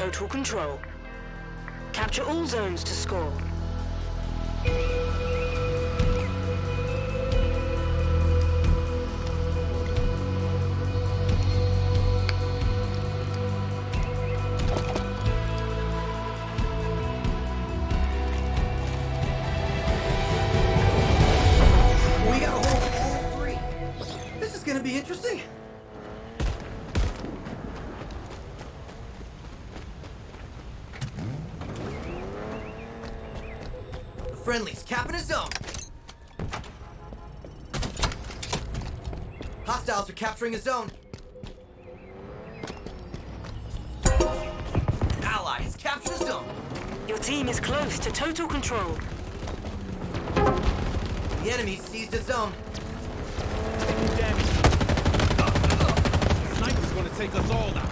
total control. Capture all zones to score. The friendlies capping a zone. Hostiles are capturing a zone. An ally has captured a zone. Your team is close to total control. The enemy seized a zone. Damage. Sniper's gonna take us all out.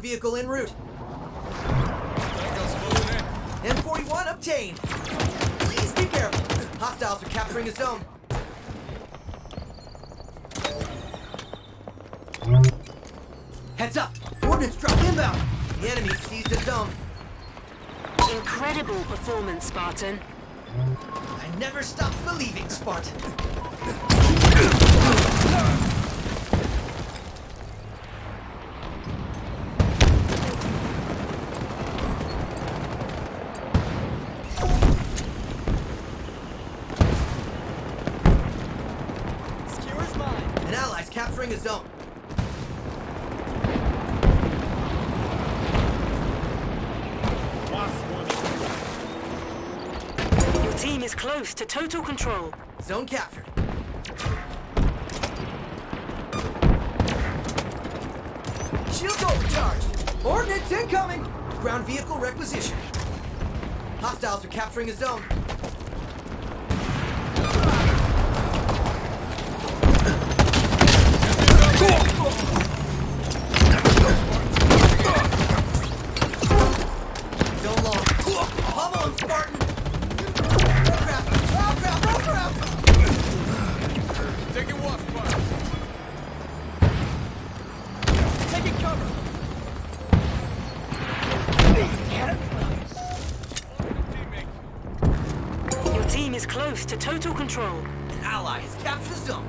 Vehicle en route. M41 obtained. Please be careful. Hostiles are capturing a zone. Heads up. Ordnance drop inbound. The enemy seized the zone. Incredible performance, Spartan. I never stopped believing, Spartan. Capturing a zone. Your team is close to total control. Zone captured. Shields overcharged. Ordnance incoming. Ground vehicle requisition. Hostiles are capturing a. Zone close control. An ally has captured a zone.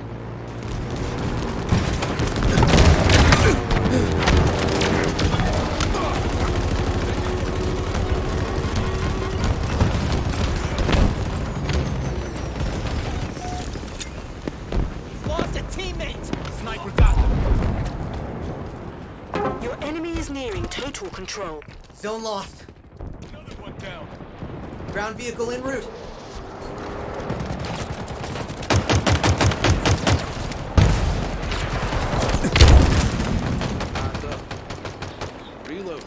Lost a teammate. Sniper got them. Your enemy is nearing total control. Zone lost. Another one down. Ground vehicle en route. Eyes up. Reload.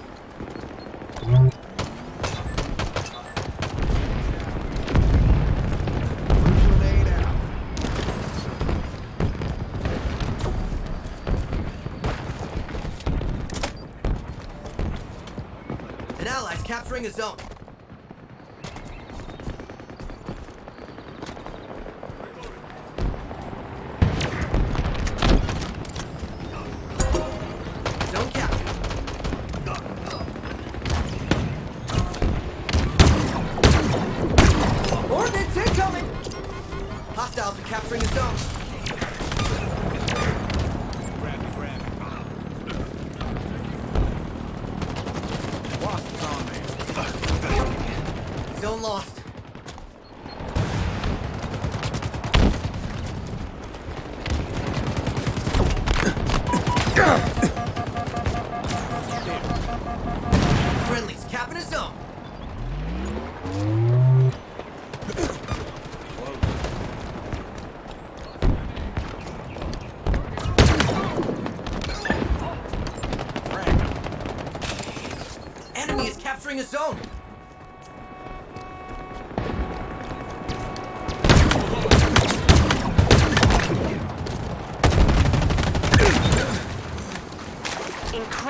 An ally's capturing a zone. Hostiles are capturing the zone. Lost. Zone lost. Friendlies capping a zone.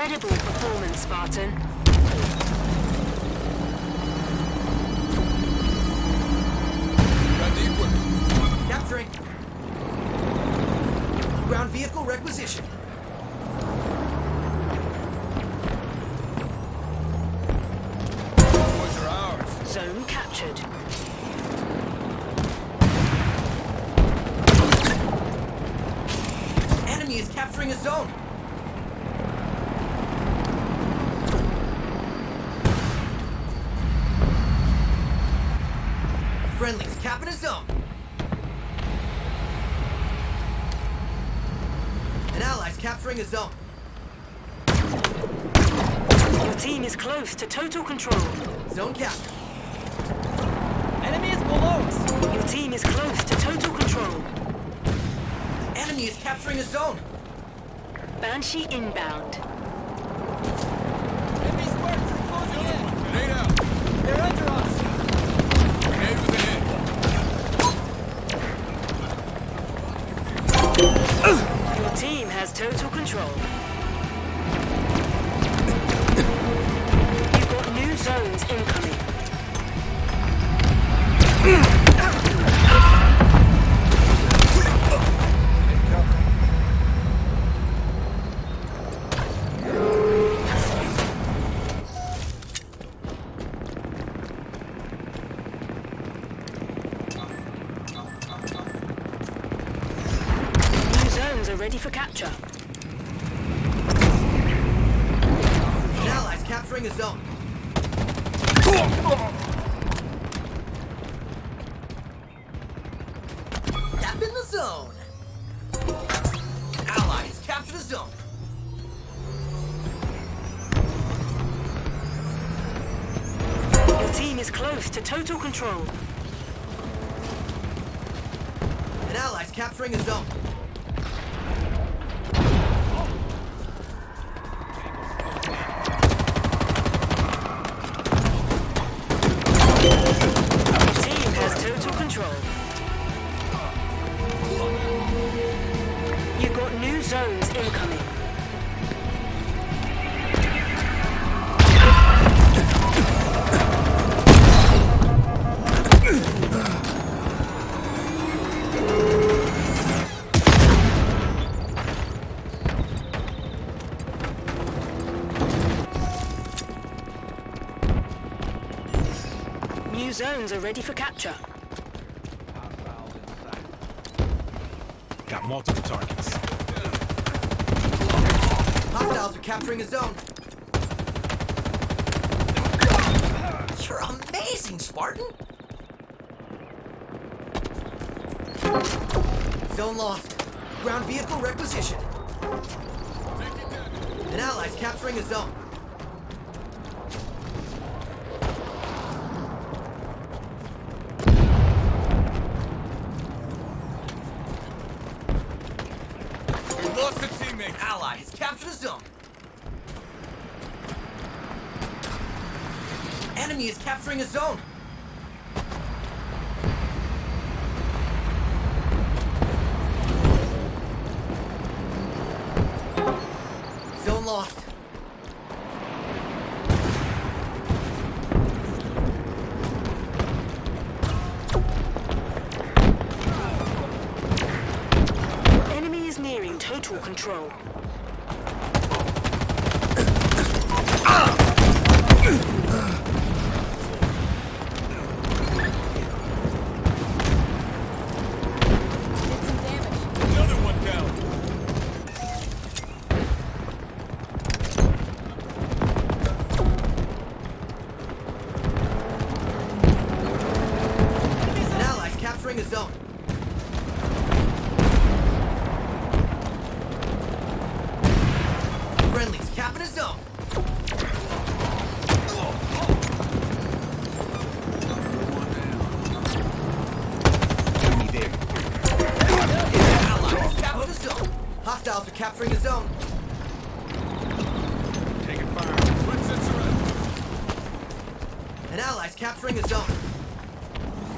Incredible performance, Spartan. Got the equipment. Capturing. Ground vehicle requisition. Boys are ours. Zone captured. Enemy is capturing a zone. Friendlies capping a zone. An ally's capturing a zone. Your team is close to total control. Zone captured. Enemy is below us. Your team is close to total control. Enemy is capturing a zone. Banshee inbound. Control. Capturing a zone. Tap in the zone. Ally has captured a zone. Your team is close to total control. An ally's capturing a zone. New are ready for capture. Got multiple targets. Hostiles are capturing a zone. You're amazing, Spartan! Zone lost. Ground vehicle requisition. Take it down. An ally's capturing a zone. We lost a teammate. Ally has captured a zone. Enemy is capturing a zone. Zone lost. Enemy is nearing total control. Capping zone. Enemy there. Allies captured a zone. Hostiles are capturing a zone. Taking fire. Let's surrender. An ally's capturing a zone.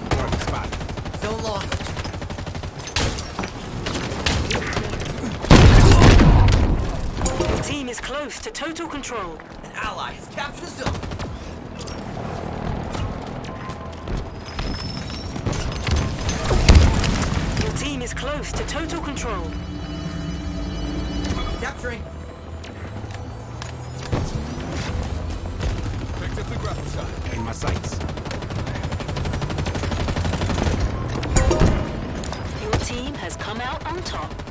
Target spotted. Zone lost. Your team is close to total control. An ally has captured a zone. Your team is close to total control. Capturing. Picked up the grapple shot. In my sights. Your team has come out on top.